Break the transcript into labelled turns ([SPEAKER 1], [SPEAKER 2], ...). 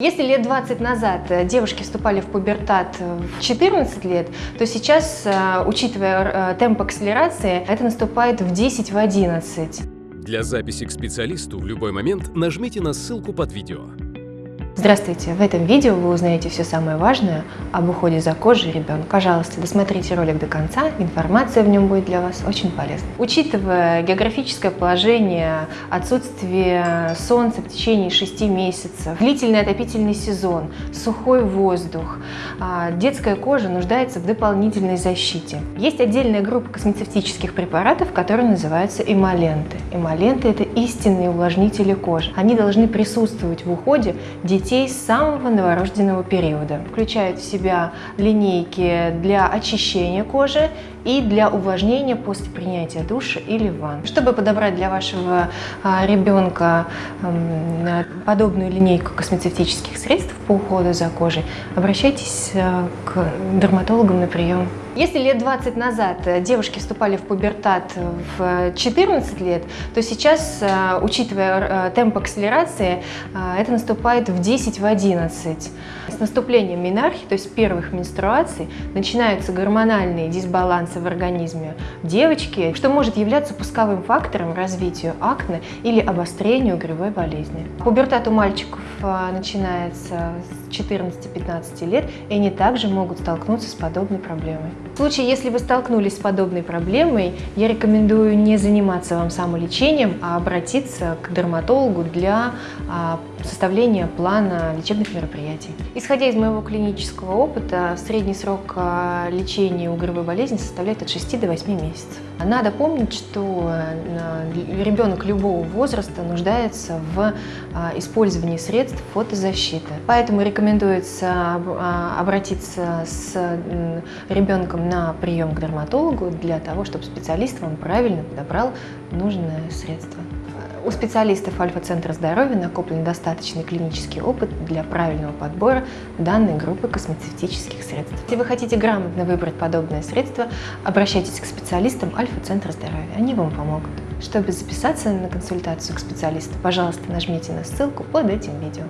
[SPEAKER 1] Если лет 20 назад э, девушки вступали в пубертат в 14 лет, то сейчас, э, учитывая э, темп акселерации, это наступает в 10 в 11.
[SPEAKER 2] Для записи к специалисту в любой момент нажмите на ссылку под видео.
[SPEAKER 1] Здравствуйте! В этом видео вы узнаете все самое важное об уходе за кожей ребенка. Пожалуйста, досмотрите ролик до конца, информация в нем будет для вас очень полезной. Учитывая географическое положение, отсутствие солнца в течение 6 месяцев, длительный отопительный сезон, сухой воздух, а, детская кожа нуждается в дополнительной защите. Есть отдельная группа космецевтических препаратов, которые называются эмоленты. Эмоленты – это истинные увлажнители кожи. Они должны присутствовать в уходе детей детей с самого новорожденного периода. Включают в себя линейки для очищения кожи и для увлажнения после принятия душа или ванн. Чтобы подобрать для вашего а, ребенка подобную линейку космецевтических средств по уходу за кожей, обращайтесь а, к дерматологам на прием. Если лет 20 назад э, девушки вступали в пубертат в 14 лет, то сейчас, э, учитывая э, темп акселерации, это наступает в 10 в 11. С наступлением менархии, то есть первых менструаций, начинаются гормональные дисбалансы в организме девочки, что может являться пусковым фактором развитию акне или обострению грибой болезни. Пубертат у мальчиков начинается с 14-15 лет, и они также могут столкнуться с подобной проблемой. В случае, если вы столкнулись с подобной проблемой, я рекомендую не заниматься вам самолечением, а обратиться к дерматологу для а, составления плана лечебных мероприятий. Исходя из моего клинического опыта, средний срок а, лечения у угровой болезни составляет от 6 до 8 месяцев. Надо помнить, что э, ребенок любого возраста нуждается в использовании средств фотозащиты. Поэтому рекомендуется обратиться с ребенком на прием к дерматологу для того, чтобы специалист вам правильно подобрал нужное средство. У специалистов Альфа-центра здоровья накоплен достаточный клинический опыт для правильного подбора данной группы космецевтических средств. Если вы хотите грамотно выбрать подобное средство, обращайтесь к специалистам Альфа-центра здоровья, они вам помогут. Чтобы записаться на консультацию к специалисту, пожалуйста, нажмите на ссылку под этим видео.